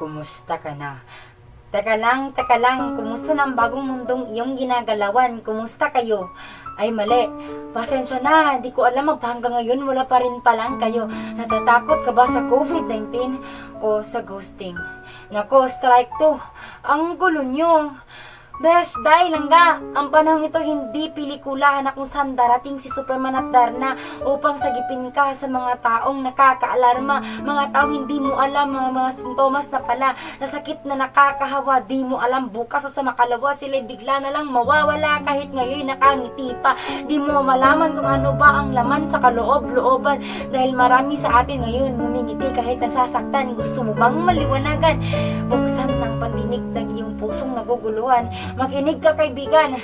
Kumusta ka na? Teka lang, teka lang, kumusta ng bagong mundong iyong ginagalawan? Kumusta kayo? Ay mali, pasensya na, di ko alam hanggang ngayon wala pa rin palang kayo. Natatakot ka ba sa COVID-19 o sa ghosting? Nako, strike to. Ang gulo nyo. Besh, dahil lang nga, ang panahon ito hindi pelikula na kung saan darating si Superman at Darna upang sagipin ka sa mga taong nakakaalarma, mga taong hindi mo alam, mga, mga sintomas na pala, na sakit na nakakahawa, di mo alam bukas o sa makalawa, sila bigla na lang mawawala kahit ngayon nakangiti pa. Di mo malaman kung ano ba ang laman sa kaloob-looban dahil marami sa atin ngayon ngumingiti kahit nasasaktan. Gusto mo bang maliwanagan? Buksan ng pandinig ng iyong pusong naguguluhan. Makinig ka kaibigan.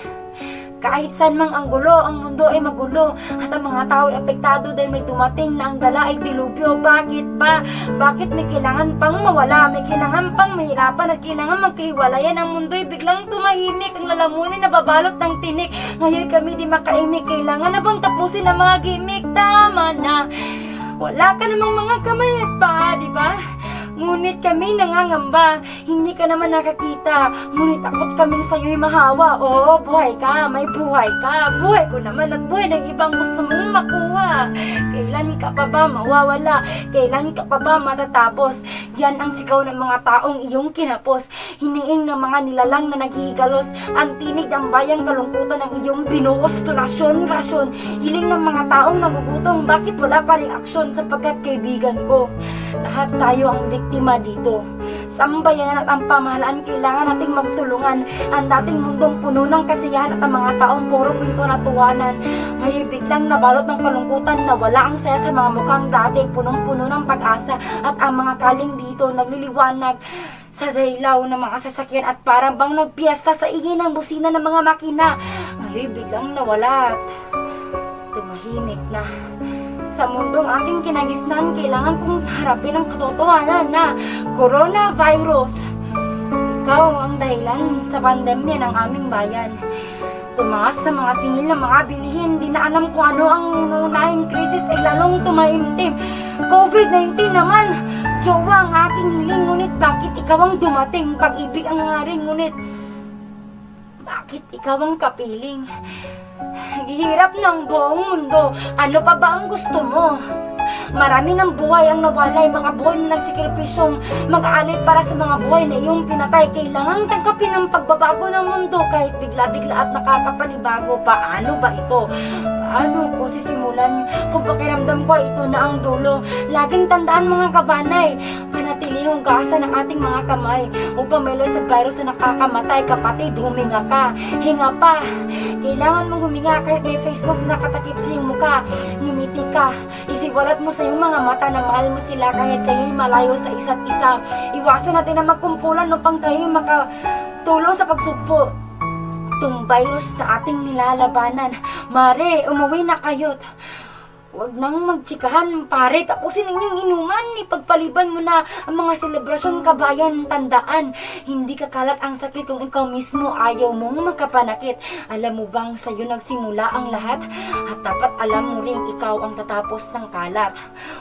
Kahit saan mang ang gulo, ang mundo ay magulo at ang mga tao ay apektado dahil may dumating na ang dala ay dilubyo. Bakit ba? Bakit may kailangan pang mawala? May kailangan pang mahirapan at kailangan magkahiwalayan. Ang mundo ay biglang tumahimik. Ang lalamunin na babalot ng tinik. Ngayon kami di makaimik. Kailangan na bang tapusin ang mga gimmick? Tama na. Wala ka namang mga kamay at paa, di ba? Ngunit kami nangangamba, hindi ka naman nakakita. Ngunit takot kaming sa'yo'y mahawa. Oo, buhay ka, may buhay ka. Buhay ko naman at buhay ng ibang gusto mong makuha. Kailan ka pa ba mawawala? Kailan ka pa ba matatapos? Yan ang sigaw ng mga taong iyong kinapos. Hiniing ng mga nilalang na naghihigalos. Ang tinig ng bayang kalungkutan ng iyong binuos. Tunasyon, rasyon. Hiling ng mga taong nagugutom. Bakit wala pa rin aksyon sapagkat kaibigan ko? Lahat tayo ang biktima dito. Sambayan at ang pamahalaan kailangan nating magtulungan. Ang dating mundong puno ng kasiyahan at ang mga taong puro pinto na tuwanan. Ngayon biglang nabalot ng kalungkutan na wala ang saya sa mga mukhang dati punong-puno ng pag-asa at ang mga kaling dito nagliliwanag sa daylaw ng mga sasakyan at parang bang nagpiesta sa ingay ng busina ng mga makina. Ngayon biglang nawala at tumahimik na. Sa mundong ating kinagisnan, kailangan kong harapin ang katotohanan na coronavirus. Ikaw ang dahilan sa pandemya ng aming bayan. Tumaas sa mga singil ng mga bilihin, di na alam kung ano ang unahing krisis ay lalong tumaimtim. COVID-19 naman, jowa ang aking hiling, ngunit bakit ikaw ang dumating? Pag-ibig ang hangarin, ngunit bakit ikaw ang kapiling? Hirap ng buong mundo. Ano pa ba ang gusto mo? Marami ng buhay ang nawalay, mga buhay na nagsikripisyong mag-aalit para sa mga buhay na iyong pinatay. Kailangang tangkapin ang pagbabago ng mundo kahit bigla-bigla at nakakapanibago. Paano ba ito? Paano ko sisimulan? Kung pakiramdam ko ito na ang dulo. Laging tandaan mga kabanay, gasa ng ating mga kamay upang melo sa virus na nakakamatay. Kapatid, huminga ka. Hinga pa. Kailangan mong huminga kahit may face mask na nakatakip sa iyong mukha. Ngumiti ka. Isiwalat mo sa iyong mga mata na mahal mo sila kahit kayo'y malayo sa isa't isa. Iwasan natin na magkumpulan upang tayo makatulong sa pagsugpo. Itong virus na ating nilalabanan. Mare, umuwi na kayo't. Huwag nang magtsikahan, pare. Tapusin ninyong inuman. Ipagpaliban mo na ang mga selebrasyon kabayan. Tandaan, hindi kakalat ang sakit kung ikaw mismo ayaw mong makapanakit. Alam mo bang sa'yo nagsimula ang lahat? At dapat alam mo rin ikaw ang tatapos ng kalat.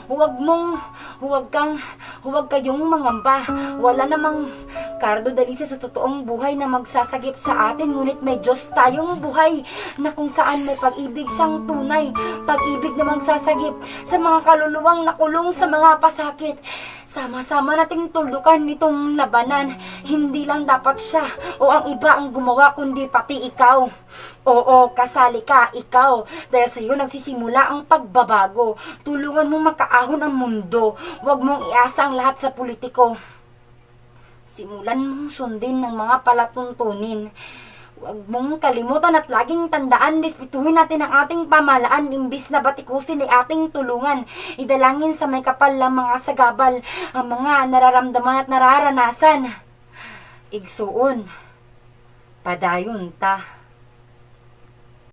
Huwag mong, huwag kang, huwag kayong mangamba. Wala namang kardo dalisa sa totoong buhay na magsasagip sa atin. Ngunit may Diyos tayong buhay na kung saan may pag-ibig siyang tunay. Pag-ibig na magsasagip sa mga kaluluwang nakulong sa mga pasakit. Sama-sama nating tuldukan nitong labanan. Hindi lang dapat siya o ang iba ang gumawa kundi pati ikaw. Oo, kasali ka, ikaw. Dahil sa iyo nagsisimula ang pagbabago. Tulungan mo makaahon ang mundo. Huwag mong iasa ang lahat sa politiko. Simulan mong sundin ng mga palatuntunin. Huwag mong kalimutan at laging tandaan, respetuhin natin ang ating pamalaan imbis na batikusin ay ating tulungan. Idalangin sa may kapal lang mga sagabal ang mga nararamdaman at nararanasan. Igsuon, padayon ta.